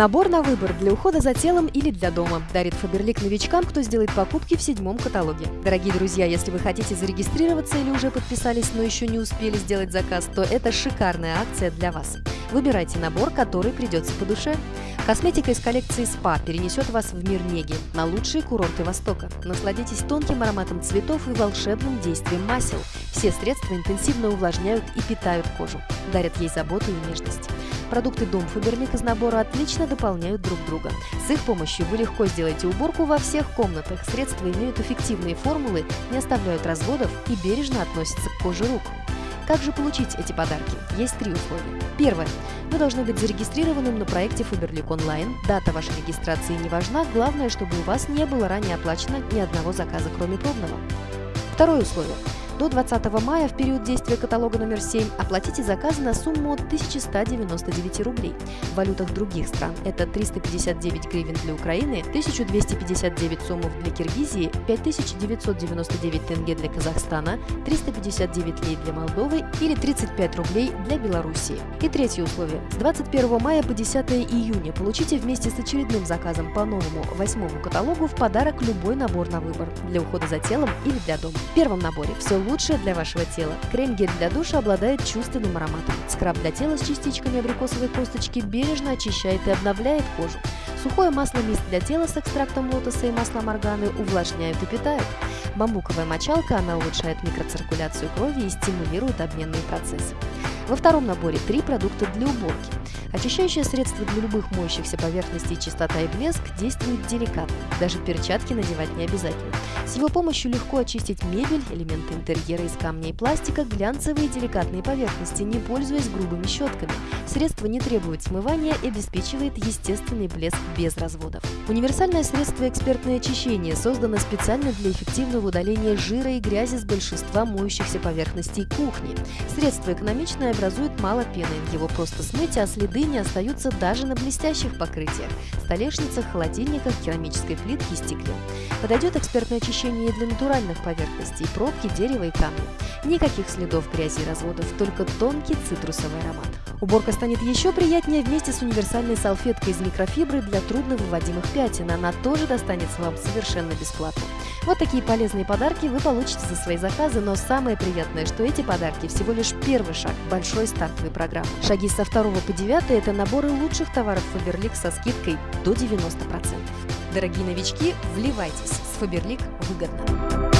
Набор на выбор для ухода за телом или для дома дарит Фаберлик новичкам, кто сделает покупки в седьмом каталоге. Дорогие друзья, если вы хотите зарегистрироваться или уже подписались, но еще не успели сделать заказ, то это шикарная акция для вас. Выбирайте набор, который придется по душе. Косметика из коллекции СПА перенесет вас в мир неги, на лучшие курорты Востока. Насладитесь тонким ароматом цветов и волшебным действием масел. Все средства интенсивно увлажняют и питают кожу, дарят ей заботу и нежность. Продукты Дом Фаберлик из набора отлично дополняют друг друга. С их помощью вы легко сделаете уборку во всех комнатах. Средства имеют эффективные формулы, не оставляют разводов и бережно относятся к коже рук. Как же получить эти подарки? Есть три условия. Первое. Вы должны быть зарегистрированным на проекте Фаберлик онлайн. Дата вашей регистрации не важна, главное, чтобы у вас не было ранее оплачено ни одного заказа, кроме пробного. Второе условие. До 20 мая в период действия каталога номер 7 оплатите заказы на сумму от 1199 рублей. В валютах других стран это 359 гривен для Украины, 1259 сомов для Киргизии, 5999 тенге для Казахстана, 359 лей для Молдовы или 35 рублей для Белоруссии. И третье условие. С 21 мая по 10 июня получите вместе с очередным заказом по новому восьмому каталогу в подарок любой набор на выбор для ухода за телом или для дома. В первом наборе все лучшее для вашего тела. Крем-гель для душа обладает чувственным ароматом. Скраб для тела с частичками абрикосовой косточки бережно очищает и обновляет кожу. Сухое масло мист для тела с экстрактом лотоса и маслом органы увлажняют и питают. Бамбуковая мочалка, она улучшает микроциркуляцию крови и стимулирует обменные процессы. Во втором наборе три продукта для уборки. Очищающее средство для любых моющихся поверхностей чистота и блеск действует деликатно. Даже перчатки надевать не обязательно. С его помощью легко очистить мебель, элементы интерьера из камня и пластика, глянцевые и деликатные поверхности, не пользуясь грубыми щетками. Средство не требует смывания и обеспечивает естественный блеск без разводов. Универсальное средство экспертное очищение создано специально для эффективного удаления жира и грязи с большинства моющихся поверхностей кухни. Средство экономичное образует мало пены, его просто смыть, а следы не остаются даже на блестящих покрытиях – столешницах, холодильниках, керамической плитке и стекле. Подойдет экспертное очищение для натуральных поверхностей – пробки, дерева и камня. Никаких следов грязи и разводов, только тонкий цитрусовый аромат. Уборка станет еще приятнее вместе с универсальной салфеткой из микрофибры для трудновыводимых пятен. Она тоже достанется вам совершенно бесплатно. Вот такие полезные подарки вы получите за свои заказы, но самое приятное, что эти подарки всего лишь первый шаг большой стартовой программы. Шаги со 2 по 9 – это наборы лучших товаров Фаберлик со скидкой до 90%. Дорогие новички, вливайтесь! С Фаберлик выгодно!